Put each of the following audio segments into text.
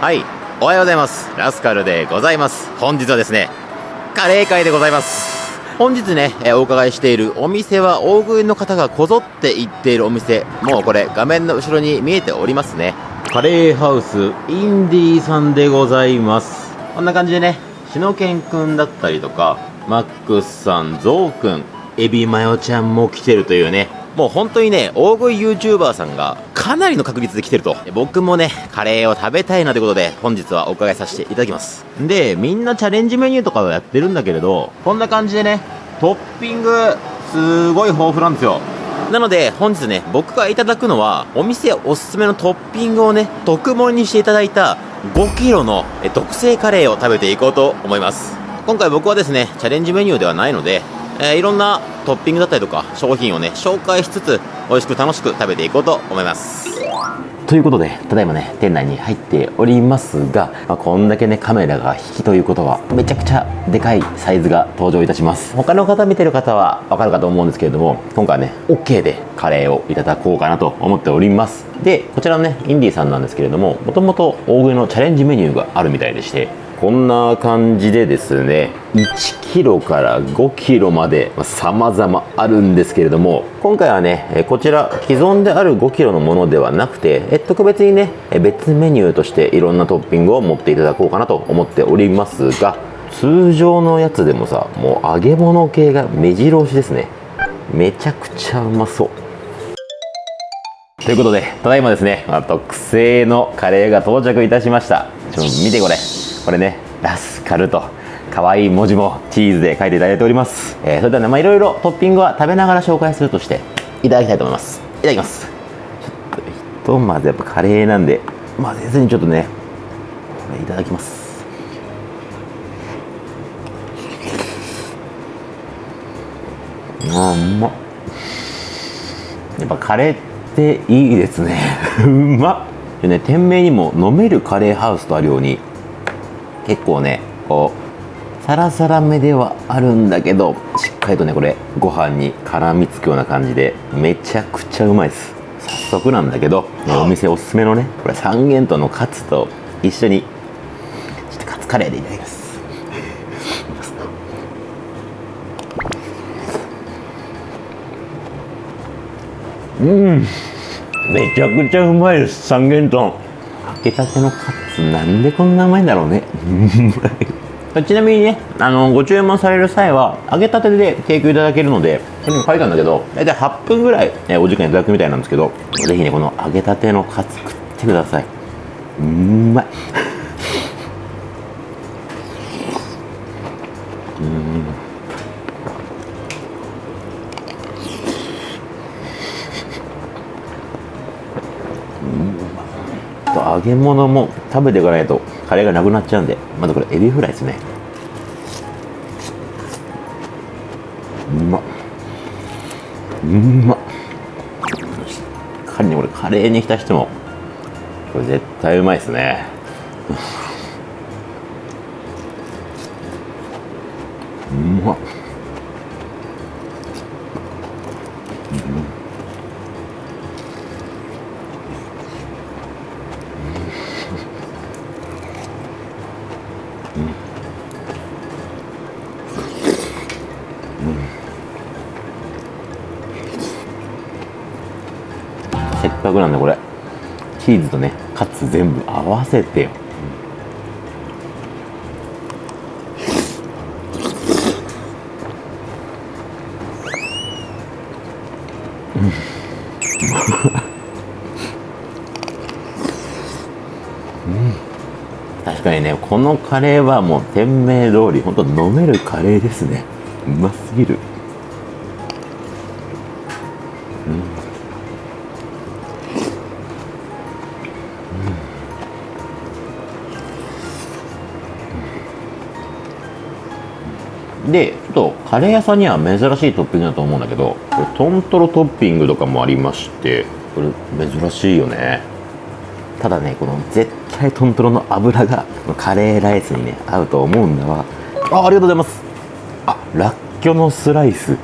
はい。おはようございます。ラスカルでございます。本日はですねカレー会でございます。本日ね、えお伺いしているお店は大食いの方がこぞって行っているお店。もうこれ画面の後ろに見えておりますね。カレーハウスインディーさんでございます。こんな感じでねしのけんくんだったりとかマックスさんゾウくんエビマヨちゃんも来てるというねもう本当にね、大食い YouTuber さんがかなりの確率で来てると。僕もね、カレーを食べたいなということで、本日はお伺いさせていただきます。で、みんなチャレンジメニューとかをやってるんだけれど、こんな感じでね、トッピング、すごい豊富なんですよ。なので、本日ね、僕がいただくのは、お店おすすめのトッピングをね、特盛にしていただいた 5kg の特製カレーを食べていこうと思います。今回僕はですね、チャレンジメニューではないので、えー、いろんなトッピングだったりとか商品をね紹介しつつ美味しく楽しく食べていこうと思います。ということでただいまね店内に入っておりますが、まあ、こんだけねカメラが引きということはめちゃくちゃでかいサイズが登場いたします。他の方見てる方はわかるかと思うんですけれども今回はね OK でカレーをいただこうかなと思っております。でこちらのねインディーさんなんですけれどももともと大食いのチャレンジメニューがあるみたいでしてこんな感じでですね1キロから5キロまで様々あるんですけれども今回はねこちら既存である5キロのものではなくて特別にね別メニューとしていろんなトッピングを持っていただこうかなと思っておりますが通常のやつでもさもう揚げ物系が目白押しですね。めちゃくちゃうまそう。ということでただいまですね特製のカレーが到着いたしました。ちょっと見てこれ。これねラスカルと可愛い文字もチーズで書いていただいております、えー、それではねまあいろいろトッピングは食べながら紹介するとしていただきたいと思います。いただきます。ちょっとひとまずやっぱカレーなんで混ぜずにちょっとねこれいただきます。あうまっ。やっぱカレーっていいですね。うまっ。でね店名にも飲めるカレーハウスとあるように結構ねこうサラサラめではあるんだけどしっかりとねこれご飯に絡みつくような感じでめちゃくちゃうまいです。早速なんだけど、ね、お店おすすめのねこれ三元豚のカツと一緒にちょっとカツカレーでいただきます。うん。めちゃくちゃうまいです三元豚。揚げたてのカツなんでこんなうまいんだろうね。ちなみにねあのご注文される際は揚げたてで提供いただけるのでこれにも書いたんだけど大体8分ぐらい、ね、お時間いただくみたいなんですけどぜひねこの揚げたてのカツ食ってください。うまい。う ん揚げ物も食べていかないとカレーがなくなっちゃうんでまずこれエビフライですね。うまっ。うまっ。しっかりねこれカレーに浸してもこれ絶対うまいですね。うまっ。せっかくなんでこれ。チーズとねカツ全部合わせてよ、うん、確かにねこのカレーはもう店名通り本当飲めるカレーですね。うますぎる。でちょっとカレー屋さんには珍しいトッピングだと思うんだけどこれトントロトッピングとかもありましてこれ珍しいよね。ただねこの絶対トントロの油がカレーライスにね合うと思うんだわ。あありがとうございます。あラッキョのスライス。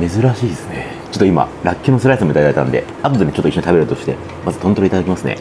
珍しいですね。ちょっと今ラッキョのスライスもいただいたんで後でねちょっと一緒に食べるとしてまずトントロいただきますね。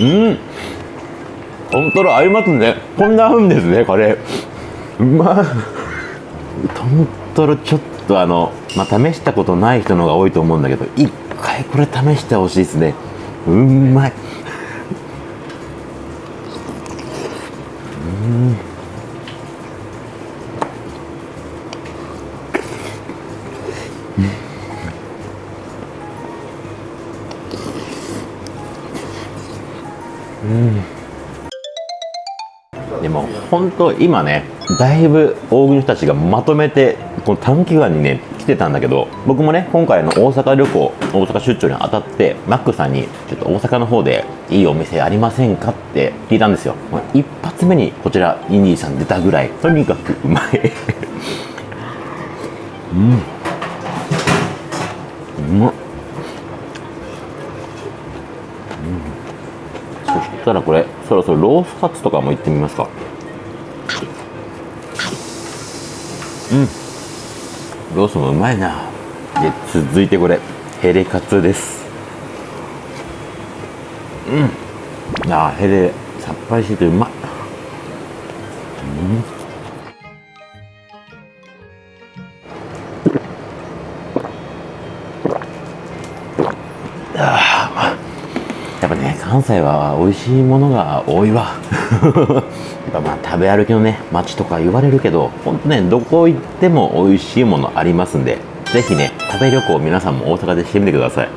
うん。本当の合いますね。こんな合うんですねカレーうまい。豚トロちょっとあのまあ試したことない人の方が多いと思うんだけど一回これ試してほしいですね。うんまい。でも本当今ねだいぶ大食いの人たちがまとめてこの短期間にね来てたんだけど僕もね今回の大阪旅行大阪出張にあたってマックさんにちょっと大阪の方でいいお店ありませんかって聞いたんですよ。一発目にこちらインディーさん出たぐらい。とにかくうまい。うん。うまっそしたらこれそろそろロースカツとかもいってみますか。うん。ロースもうまいな。で続いてこれ。ヘレカツです。うん。あヘレさっぱりしててうま。いやっぱね関西は美味しいものが多いわ。やっぱまあ食べ歩きのね街とか言われるけどほんとねどこ行っても美味しいものありますんでぜひね食べ旅行皆さんも大阪でしてみてください。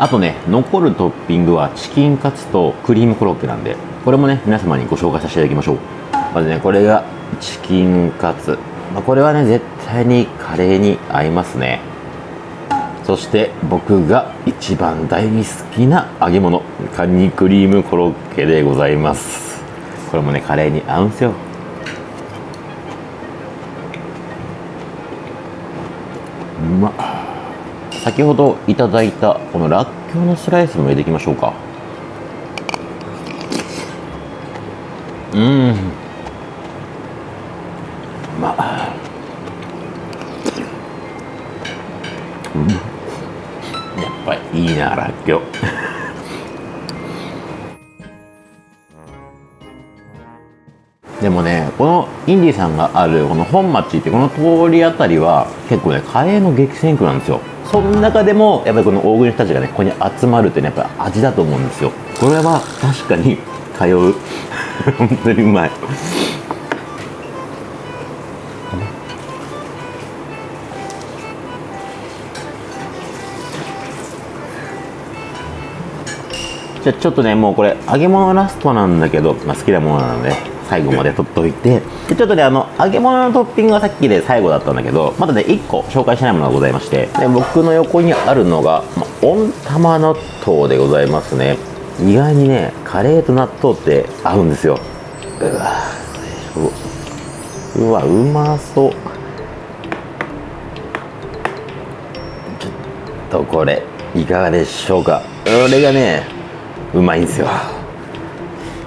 あとね残るトッピングはチキンカツとクリームコロッケなんでこれもね皆様にご紹介させていただきましょう。まずねこれがチキンカツ、まあ、これはね絶対にカレーに合いますねそして僕が一番大好きな揚げ物カニクリームコロッケでございます。これもねカレーに合うんすよ。うまっ。先ほどいただいたこのらっきょうのスライスも入れていきましょうか。うん。インディさんがあるこの本町ってこの通りあたりは結構ねカレーの激戦区なんですよ。その中でもやっぱりこの大食いの人たちがねここに集まるってねやっぱ味だと思うんですよ。これは確かに通う。本当にうまい。じゃあちょっとねもうこれ揚げ物ラストなんだけど、まあ、好きなものなので。最後まで取っといてでちょっとねあの揚げ物のトッピングはさっきで最後だったんだけどまだね1個紹介しないものがございましてで僕の横にあるのが、ま、温玉納豆でございますね。意外にねカレーと納豆って合うんですよ。うわうわうまそう。ちょっとこれいかがでしょうか。これがねうまいんですよ。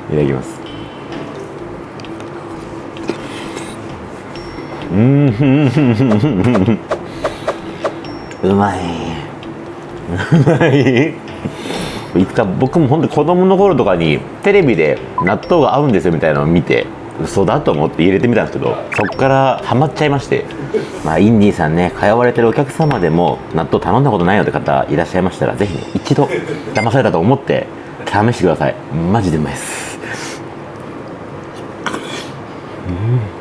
いただきます。うん。うまいうまいいつか僕も本当子供の頃とかにテレビで納豆が合うん。ですよみたいなのを見て嘘だと思って入れてみたん。ですけどそこからハマっちゃいましてまあインディーさん。ね通われてるお客様でも納豆頼ん。だことないよって方いらっしゃいましたらぜひね一度騙されたと思って試してくださいマジでうまいですうん。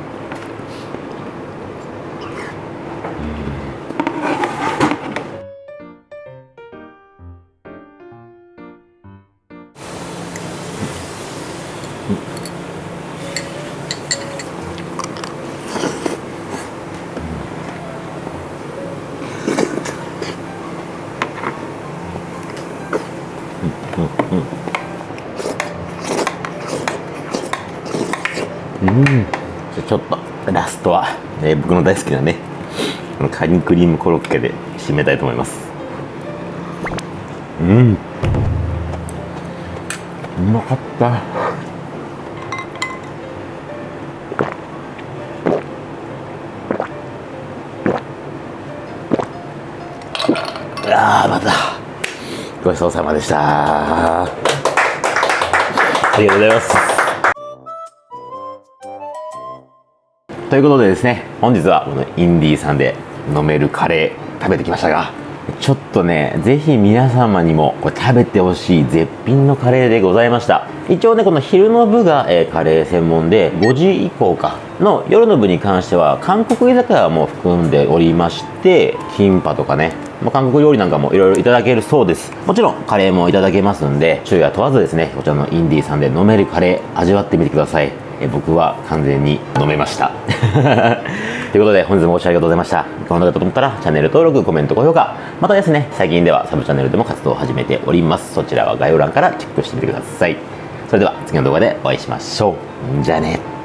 じゃちょっとラストは、ね、僕の大好きなねカニクリームコロッケで締めたいと思います。うん。うまかった。あーまた。ごちそうさまでした。ありがとうございます。ということでですね本日はこのインディーさんで飲めるカレー食べてきましたがちょっとね、ぜひ皆様にもこれ食べてほしい絶品のカレーでございました。一応ね、この昼の部が、えー、カレー専門で、5時以降かの夜の部に関しては、韓国居酒屋も含んでおりまして、キンパとかね、まあ、韓国料理なんかもいろいろいただけるそうです。もちろんカレーもいただけますんで、昼夜問わずですね、こちらのインディーさんで飲めるカレー味わってみてください。え僕は完全に飲めました。ということで本日もご視聴ありがとうございました。この動画だと思ったらチャンネル登録コメント高評価。またですね最近ではサブチャンネルでも活動を始めております。そちらは概要欄からチェックしてみてください。それでは次の動画でお会いしましょう。じゃあね。